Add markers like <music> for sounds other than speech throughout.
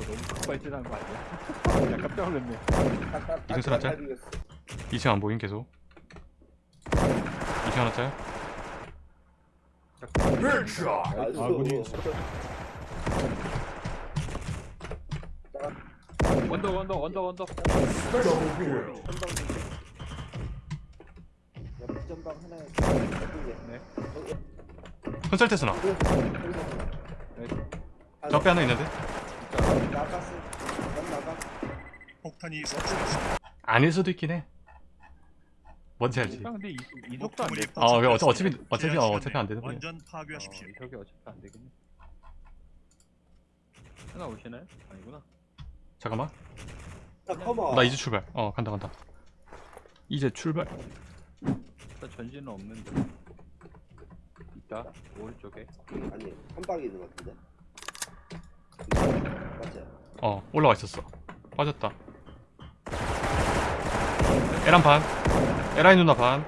너무 급발진한 거 아니야? <laughs> 야, 깜짝 놀랐네. 이승철 하자. 2층 안 보임 계속 2층 하나 짜요? 아군이 원더 원더 원더 원더. 전방 하나에 네. 컨설트 스나 네. 적배 하나 있는데? 나갔어. 넌 나가. 폭탄이 설치됐습니다. 아닐 수도 있긴 해 뭔지 알지? 아, 근데 이, 이 속도 안 돼. 아, 왜 어차- 어차피-. 어차피- 어, 어차피 안 되는 거예요. 완전 어, 파괴하십시오. 저기 어차피 안 되겠네. 하나 오시나요? 아니구나. 잠깐만. 나 이제 출발 어 간다 간다 이제 출발 일단 전진은 없는데. 있다. 오른쪽에. 아니, 한 방에 있는 것 같은데. 어 올라와 있었어 빠졌다 에란 반 에라이 누나 반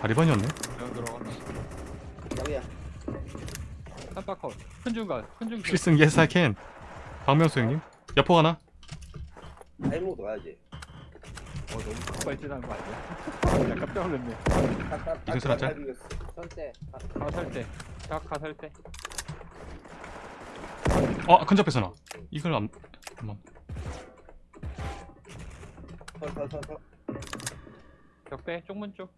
다리반이었네. 깜빡컷. 큰 중간. 큰. 필승 yes I can 박명수 형님 여포 하나 타이모드 가야지. 어 너무 급발진한 거 아니야? 야, 깜짝 놀랐네. 이승철 하자. 선대. 가살 때. 딱 가살 때. 어 큰접배 서나 이걸 안 잠깐만. 적배 쪽문 쪽.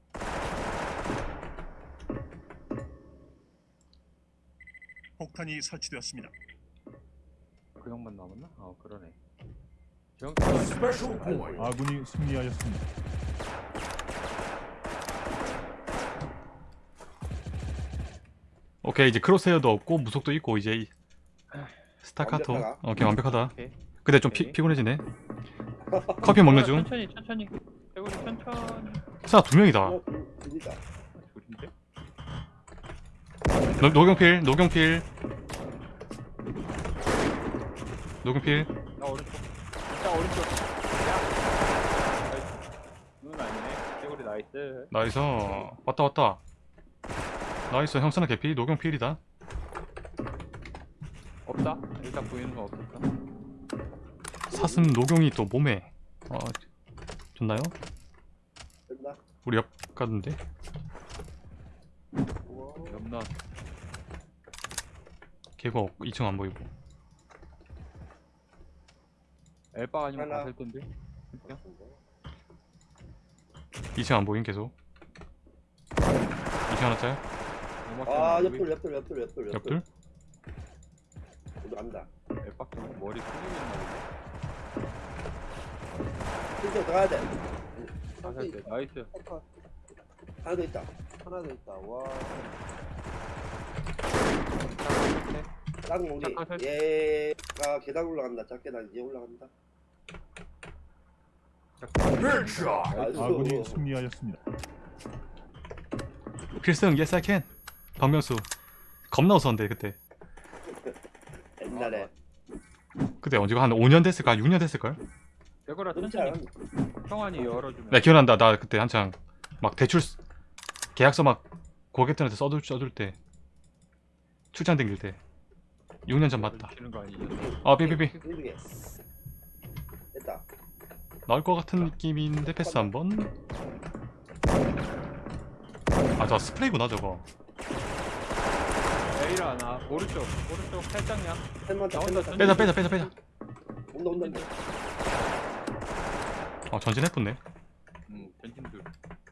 폭탄이 설치되었습니다. 그 형만 남았나? 어 그러네. 정 아군이 승리하였습니다. 오케이 이제 크로스헤어도 없고 무속도 있고 이제 이- 스타카토 완벽하다. 오케이 완벽하다 오케이. 근데 좀 피. 피곤해지네 커피 먹는 중 천천히 천천히. 대구리 천천히. 스나 두 명이다 어, 둘-? 노, 노경필 노경필 노경필 나 오른쪽. 진짜 오른쪽. 야. 눈 아니네. 대구리 나이스. 나이스 왔다 왔다 나이스 형 스나 개피 노경 필이다 없다. 일단 보이는 거 없었다. 사슴 노경이 또 몸에 어 좋나요? 됐나? 우리 옆 가던데. 염난. 개가 없고 2층 안 보이고 엘바 아니면 하나. 텐데. 그냥 2층 안 보임 계속 2층 하나 짜요? 음악 아, 옆돌, 옆돌, 옆돌, 옆돌, 옆둘? 우리 간다. 엘바 좀 머리 있나 보네. 진짜 들어가야 돼. 가살 때 나이스. 하나 더 있다. 하나 더 있다. 와. 딱 우리 얘가 계단 올라간다. 작게단 이제 올라간다. 아군이 승리하였습니다. 필승 yes I can 박명수 겁나 웃었는데 그때 옛날에 그때 언제가 한 5년 됐을까? 6년 됐을걸? 진짜 천천히. 형환이 열어주면. 나 기억난다 나 그때 한창 막 대출 쓰- 계약서 막 고객들한테 써줄, 써줄 때 출장 댕길 때 6년 전 맞다? 아 삐삐삐 힘들게. 됐다. 나올 것 같은 느낌인데 패스 한번 아저 스프레이구나 저거 에이라 하나. 오른쪽. 오른쪽 살짝냥. 셋만 더. 빼자 빼자 빼자 빼자 온다, 온다, 온다. 어 전진 해뿐네 음, 전진들.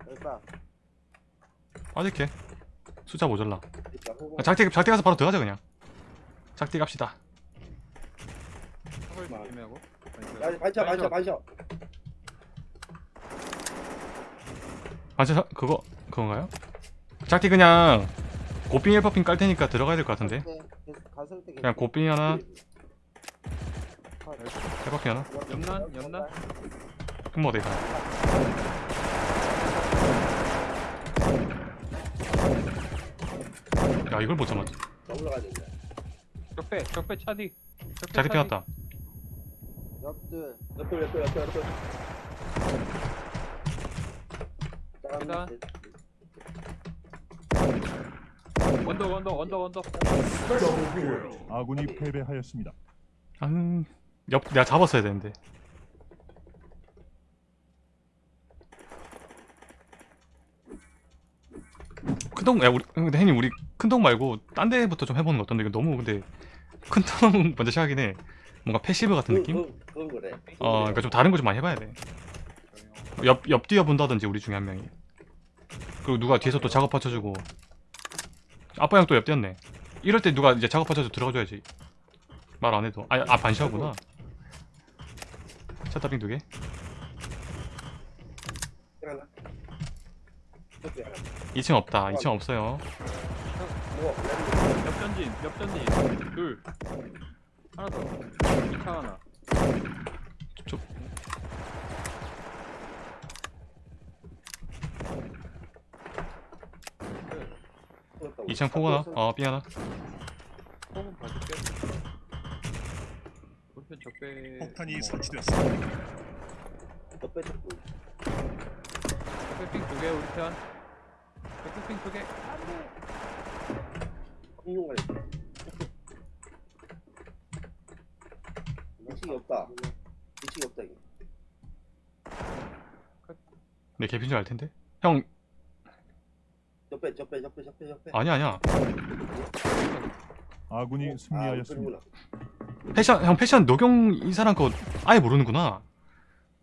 열바. 아직해 숫자 모자라. 아, 작디 작디 가서 바로 들어가자 그냥 작디 갑시다 턱을 조심하고. 야, 반샷, 반샷, 반샷. 아저 그거 그건가요? 작디 그냥 고삥 1퍼핑 깔 테니까 들어가야 될 것 같은데 네. 그냥 고삥 하나 컷. 1퍼핑 하나 염난, 염난. 흑모 대가 야 이걸 못 잡았지. 적배, 적배 차디. 차디. 피웠다 옆들. 옆돌, 옆돌, 옆돌. 계단. 짠. 언덕 언덕 언덕 언덕 아군이 패배하였습니다. 음, 옆 내가 잡았어야 되는데. 큰동 야 우리 근데 혜님 우리 큰동 말고 딴 데부터 좀 해보는 거 어떤데 이거 너무 근데 큰동 <laughs> 먼저 시작하긴 해 뭔가 passive 같은 그, 느낌? 그, 그건 그래 어 그러니까 좀 다른 거 좀 많이 해봐야 돼 옆 옆 뛰어 본다든지 우리 중에 한 명이 그리고 누가 뒤에서 또 작업 받쳐주고. 아빠 형 또 옆 뛰었네. 이럴 때 누가 이제 작업 받쳐줘 들어가줘야지. 말 안 해도. 아, 아 반시하구나. 샷다빙 두개. 하나 저기 하나 2층 없다. 2층 없어요. 뭐 옆전진 옆전진. 둘. 하나 더. 2차 하나 2층 포 하나. 어삥 하나 호흡 봐줄게 볼펜 적배 폭탄이 뭐, 설치되었습니다. 옆에 쪽 적배 핑 두개 우리 편. 적배 핑 두개. 공룡을 이층이 없다. 이층이 없다 이거. 내 개핀 줄알 텐데? 형 옆에 옆에 옆에 옆에 옆에. 아니야 아니야. 아군이 아 승리하였습니다. 그러구나. 패션 형 패션 노경 이 사람 거 아예 모르는구나.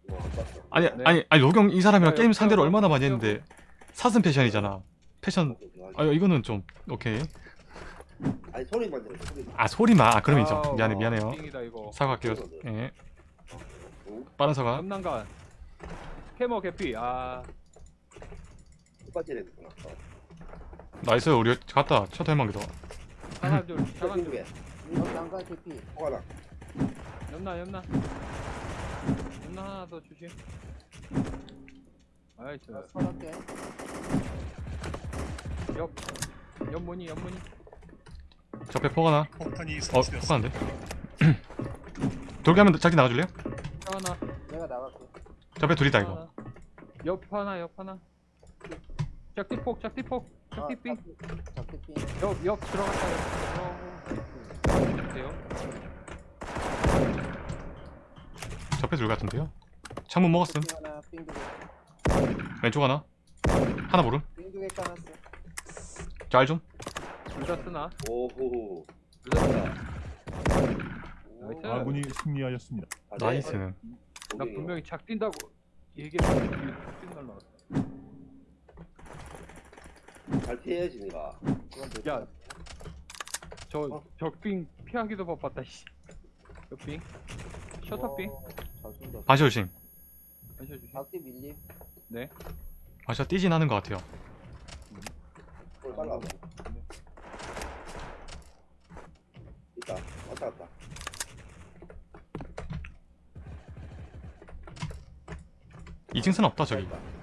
봤어. 아니 네. 아니 아니 노경 이 사람이랑 아, 게임 옆- 상대로 옆- 얼마나 많이 옆- 했는데 사슴 패션이잖아. 패션. 아 이거는 좀 오케이. 아니 소리만 들어 소리만. 아 소리만. 아 그럼 인정. 미안해 미안해요. 사과할게요. 예. 빠른 사과. 캐머 개피. 아. 했구 나 어. 나이스 우리 갔다 첫 할망기도 사람 둘저 사람 둘 난간 개피 포가 나 옆나 옆나 옆나 하나 더 주심 아이스 서너 개옆 옆무늬 옆무늬 저배 포가 나 폭탄이 어, 설치되었습니다. 포가는데? <clears throat> 돌게 하면 자기 나가줄래요? 하나 내가 나갈게 저배 둘이다 이거 하나. 옆 하나 옆 하나 짝티폭 짝티폭 작게피 옆옆 들어갔다 돼요 저배 둘 같은데요? 창문 먹었음. 왼쪽 하나 하나? 모름? 짤좀? 둘다 쓰나? 오호. 둘다 쓰나. 아군이 승리하였습니다. 아, 네. 나이스는. 나. 분명히 착 뛴다고 얘기했는데 착뛴 날라왔어 잘 피해야지 니가. 야. 저 어. 적빙 피하기도 바빴다 씨. 적빙? 셔터빙? 오, 잘 쏜다. 반시 조심. 마셔주시 작게 밀림. 반시가 뛰진 않은 것 같아요. 볼 빨라 있다. 왔다 갔다. 2층 스는 없다 저기. 어 뗀다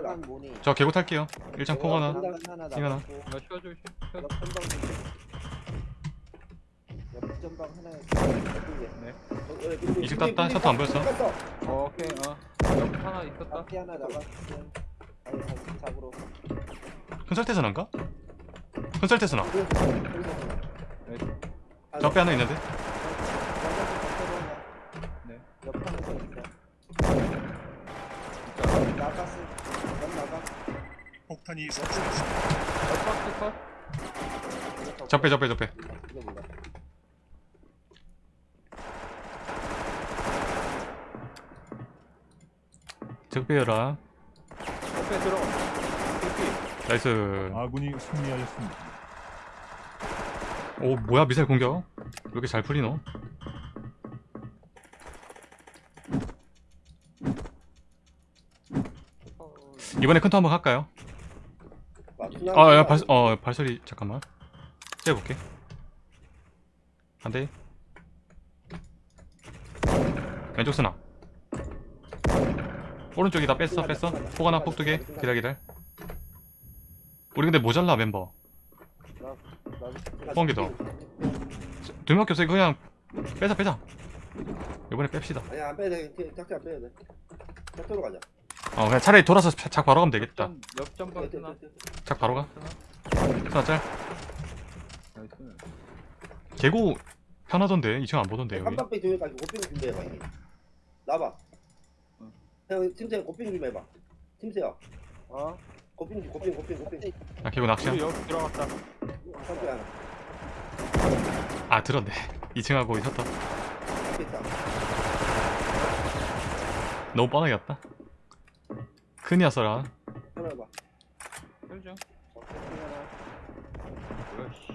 모니? 저 개고 탈게요. 1창 포가 나. 난간 하나 나. 옆 전방 옆 전방 하나에 이직 땄다? 셔터 안 보였어? 어, 오케이 어 옆 하나 있었다? 작게 하나 나갔음 아니 다시 잡으러. 큰설태스난가? 큰설태스나 나이스 저배 하나 있는데 네. 옆 하나 더 있어 진짜 나갔어 옆 나가 폭탄이 더 적배 적배 적배 적배여라 옆에 들어가 개피 나이스 아군이 승리하였습니다. 오 뭐야 미사일 공격 왜 이렇게 잘 풀리노? 이번에 큰터 한번 할까요? 아, 야, 발, 어, 발소리 잠깐만. 째볼게. 안 돼. 왼쪽 쓰나. 오른쪽이다 뺐어, 뺐어. 폭 하나, 폭두 개. 기다 기다. 우리 근데 모자라 멤버. 포항기 더. 두 명밖에 없어. 이거 그냥 빼자, 빼자. 이번에 뺍시다. 아니 안 빼야 돼 작게 안 빼야 돼 작도로 가자 어 그냥 차라리 돌아서 차- 작 바로 가면 되겠다. 전 옆전방 쓰나? 작 바로 가? 하나 짤. 개고 편하던데. 2층 안 보던데 여기. 깜빡이 조용까지 고핑 준비해봐 형님 나봐. 응. 형 팀세요 고핑 좀 해봐. 팀세요 어? 고핑 고핑 고핑 고핑 야 개고 낚시야? 여기 들어갔다. 깜빡이 하나 아 들었네. <laughs> 2층하고 있었다. 너무 뻔하게 갔다 하나. 적극 하나. 뭐야 씨.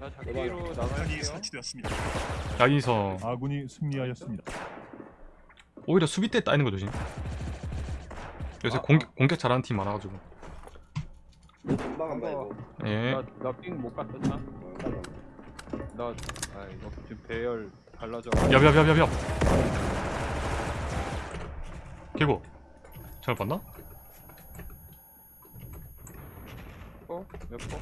자. 작기로. 설치되었습니다. 아군이 승리하였습니다. 오히려 수비 때 따이는 거 조심 요새 아, 공격, 공격 잘하는 팀 많아가지고 한번 한번 해봐 예 나나삥못 갔었나? 어, 땀 좀. 나아 이거 지금 배열 달라져. 옆옆옆옆옆 개고 잘못 봤나? 어? 몇 번?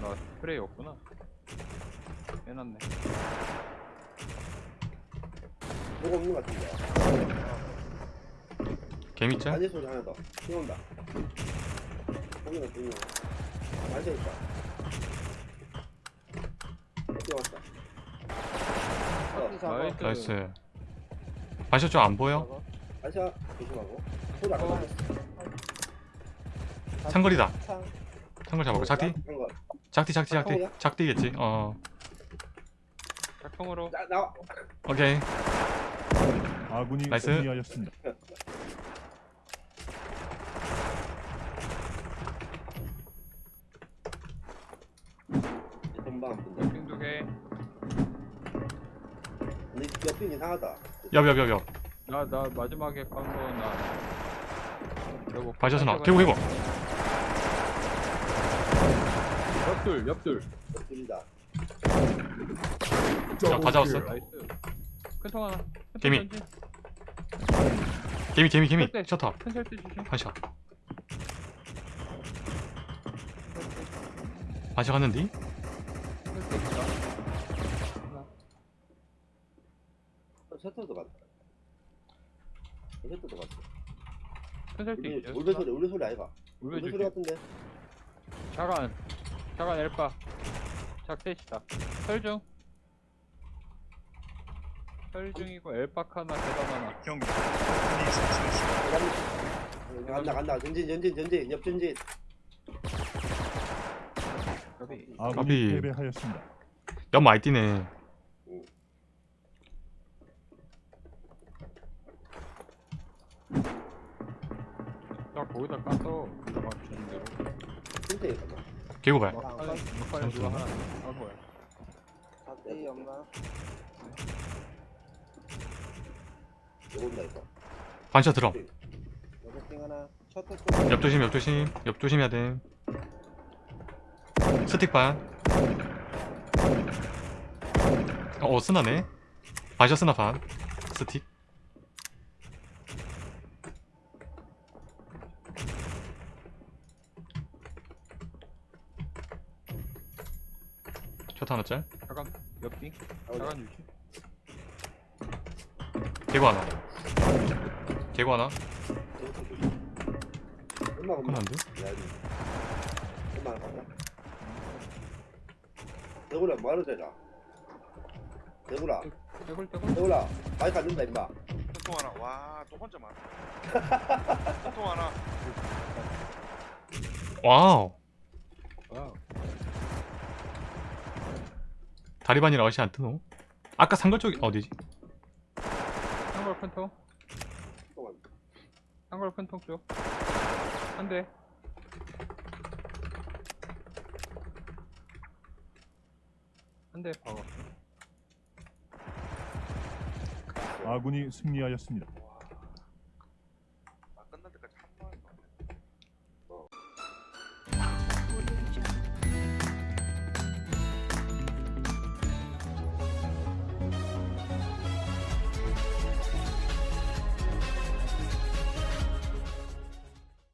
나 스프레이 없구나. 해놨네. 뭐가 없는 것 같은데 개미짤? 아재 소리 하나 더 뛰어온다 거기가 뛰어 아재 있다 적기 잡아. 나이스. 나이스 반샷 좀안 보여? 아재 조심하고 소리 안 어. 나네 상거리다 창. 상거리 잡았고 작디? 작디 작디 작디? 작디겠지 어 작품으로 나 나와 오케이 아군이 나이스. 승리하였습니다. 전방 한 분다 삥두 개. 근데 옆 이 이상하다. 옆옆옆옆 나나 마지막에 깐거나. 반샷은 나 개고 개고. 옆둘 옆둘 옆둘이다. 다 잡았어. 큰통 하나. 개미. 개미 개미 개미. 네. 셔터 반샷. 반샷 갔는디? 설대 있다 하나. 어, 셔터도 갔다 셔터도 갔다 큰 설대 울베 있죠? 울베 소리 울베 소리 아이가. 울베 울베 소리 줄게 같은데. 자간 자간 엘바 작셋이다. 설중. 설중이고 엘박 하나 계단 하나. 폭탄이 설치되었습니다. 간다 간다. 전진 전진 전진. 옆 전진. 여기. 아군이 까비. 패배하였습니다. 옆 많이 뛰네 딱 거기다 까서 가방 주는 대로. 누가 하나 까고야 적대 연마. 요건다 이거 반샷 들어 여섯 하나. 셔터 쪽. 옆 조심 옆 조심. 옆 조심해야 돼. 스틱 반. 어, 쓰나네? 반샷 쓰나 반? 스틱 셔터 하나 짤 자간 옆빙 어, 자간 주심 개구 하나. 개구 하나. 엄마 엄마 끝난데? 야 엄마 간다 대구라 뭐하러 되나 대구라 떼굴 떼굴 대구라 안 된다 임마. 통 하나. 와또 혼자만 통 하나. 와우. 와우 다리반이라 어시 안 뜨노? 아까 상걸 쪽이 어디지? 한걸 큰통 한걸 큰통 쪽 한대 한대 박았어 아군이 승리하였습니다.